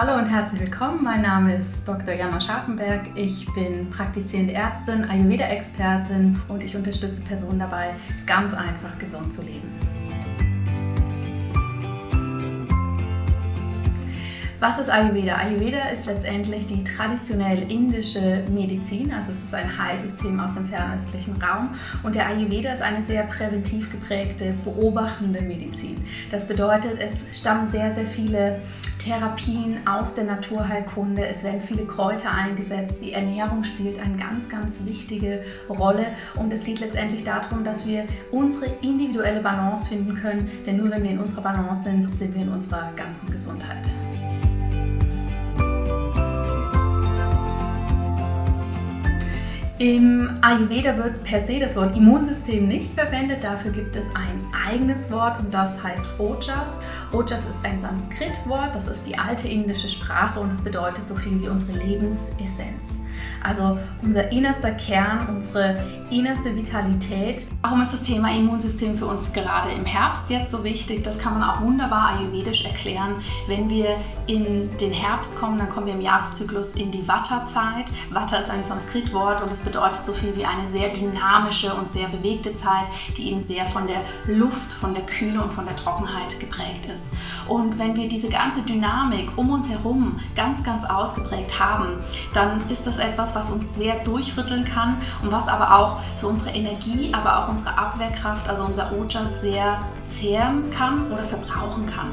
Hallo und herzlich willkommen. Mein Name ist Dr. Jana Scharfenberg. Ich bin praktizierende Ärztin, Ayurveda-Expertin und ich unterstütze Personen dabei, ganz einfach gesund zu leben. Was ist Ayurveda? Ayurveda ist letztendlich die traditionell indische Medizin, also es ist ein Heilsystem aus dem fernöstlichen Raum und der Ayurveda ist eine sehr präventiv geprägte, beobachtende Medizin. Das bedeutet, es stammen sehr, sehr viele Therapien aus der Naturheilkunde, es werden viele Kräuter eingesetzt, die Ernährung spielt eine ganz, ganz wichtige Rolle. Und es geht letztendlich darum, dass wir unsere individuelle Balance finden können, denn nur wenn wir in unserer Balance sind, sind wir in unserer ganzen Gesundheit. Im Ayurveda wird per se das Wort Immunsystem nicht verwendet, dafür gibt es ein eigenes Wort und das heißt Ojas. Ojas ist ein Sanskrit-Wort, das ist die alte indische Sprache und es bedeutet so viel wie unsere Lebensessenz. Also unser innerster Kern, unsere innerste Vitalität. Warum ist das Thema Immunsystem für uns gerade im Herbst jetzt so wichtig? Das kann man auch wunderbar ayurvedisch erklären. Wenn wir in den Herbst kommen, dann kommen wir im Jahreszyklus in die Vata-Zeit. Vata ist ein Sanskrit-Wort und es bedeutet so viel wie eine sehr dynamische und sehr bewegte Zeit, die eben sehr von der Luft, von der Kühle und von der Trockenheit geprägt ist. Und wenn wir diese ganze Dynamik um uns herum ganz, ganz ausgeprägt haben, dann ist das etwas, was uns sehr durchrütteln kann und was aber auch so unsere Energie, aber auch unsere Abwehrkraft, also unser Ojas sehr zehren kann oder verbrauchen kann.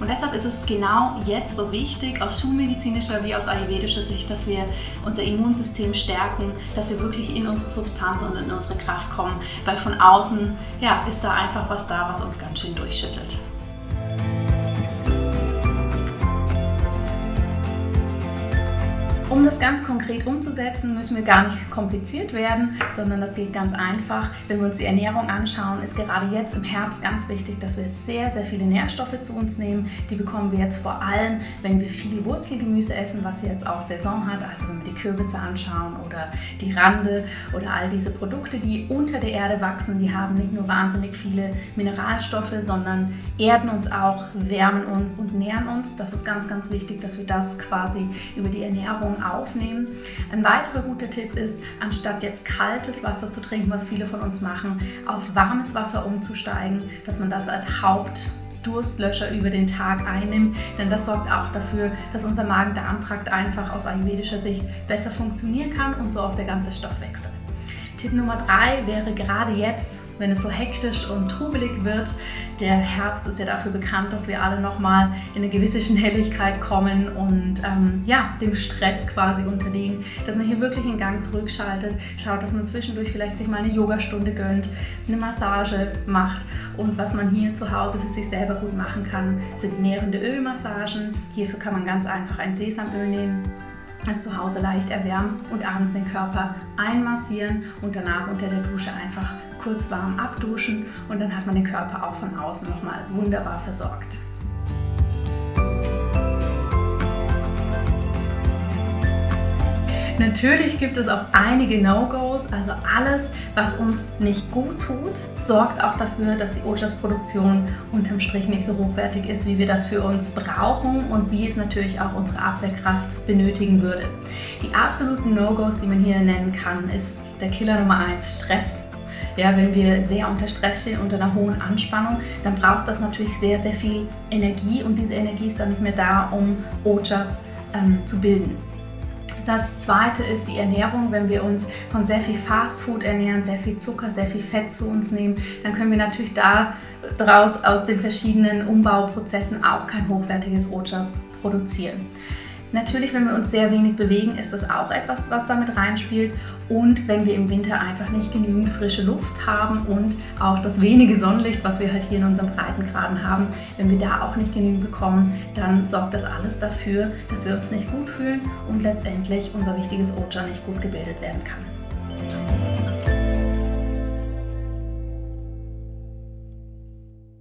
Und deshalb ist es genau jetzt so wichtig, aus schulmedizinischer wie aus ayurvedischer Sicht, dass wir unser Immunsystem stärken, dass wir wirklich in unsere Substanz und in unsere Kraft kommen, weil von außen ja, ist da einfach was da, was uns ganz schön durchschüttelt. Um das ganz konkret umzusetzen, müssen wir gar nicht kompliziert werden, sondern das geht ganz einfach. Wenn wir uns die Ernährung anschauen, ist gerade jetzt im Herbst ganz wichtig, dass wir sehr, sehr viele Nährstoffe zu uns nehmen. Die bekommen wir jetzt vor allem, wenn wir viel Wurzelgemüse essen, was jetzt auch Saison hat. Also wenn wir die Kürbisse anschauen oder die Rande oder all diese Produkte, die unter der Erde wachsen, die haben nicht nur wahnsinnig viele Mineralstoffe, sondern erden uns auch, wärmen uns und nähren uns. Das ist ganz, ganz wichtig, dass wir das quasi über die Ernährung aufnehmen. Ein weiterer guter Tipp ist, anstatt jetzt kaltes Wasser zu trinken, was viele von uns machen, auf warmes Wasser umzusteigen, dass man das als Haupt Durstlöscher über den Tag einnimmt, denn das sorgt auch dafür, dass unser Magen-Darm-Trakt einfach aus ayurvedischer Sicht besser funktionieren kann und so auch der ganze Stoffwechsel. Tipp Nummer drei wäre gerade jetzt wenn es so hektisch und trubelig wird. Der Herbst ist ja dafür bekannt, dass wir alle nochmal in eine gewisse Schnelligkeit kommen und ähm, ja, dem Stress quasi unterliegen, dass man hier wirklich einen Gang zurückschaltet, schaut, dass man zwischendurch vielleicht sich mal eine Yogastunde gönnt, eine Massage macht und was man hier zu Hause für sich selber gut machen kann, sind nährende Ölmassagen. Hierfür kann man ganz einfach ein Sesamöl nehmen das zu Hause leicht erwärmen und abends den Körper einmassieren und danach unter der Dusche einfach kurz warm abduschen und dann hat man den Körper auch von außen nochmal wunderbar versorgt. Natürlich gibt es auch einige No-Gos, also alles, was uns nicht gut tut, sorgt auch dafür, dass die Ojas-Produktion unterm Strich nicht so hochwertig ist, wie wir das für uns brauchen und wie es natürlich auch unsere Abwehrkraft benötigen würde. Die absoluten No-Gos, die man hier nennen kann, ist der Killer Nummer 1, Stress. Ja, wenn wir sehr unter Stress stehen, unter einer hohen Anspannung, dann braucht das natürlich sehr, sehr viel Energie und diese Energie ist dann nicht mehr da, um Ojas ähm, zu bilden. Das zweite ist die Ernährung. Wenn wir uns von sehr viel Fastfood ernähren, sehr viel Zucker, sehr viel Fett zu uns nehmen, dann können wir natürlich daraus aus den verschiedenen Umbauprozessen auch kein hochwertiges Ojas produzieren. Natürlich, wenn wir uns sehr wenig bewegen, ist das auch etwas, was damit reinspielt. Und wenn wir im Winter einfach nicht genügend frische Luft haben und auch das wenige Sonnenlicht, was wir halt hier in unseren Breitengraden haben, wenn wir da auch nicht genügend bekommen, dann sorgt das alles dafür, dass wir uns nicht gut fühlen und letztendlich unser wichtiges Oja nicht gut gebildet werden kann.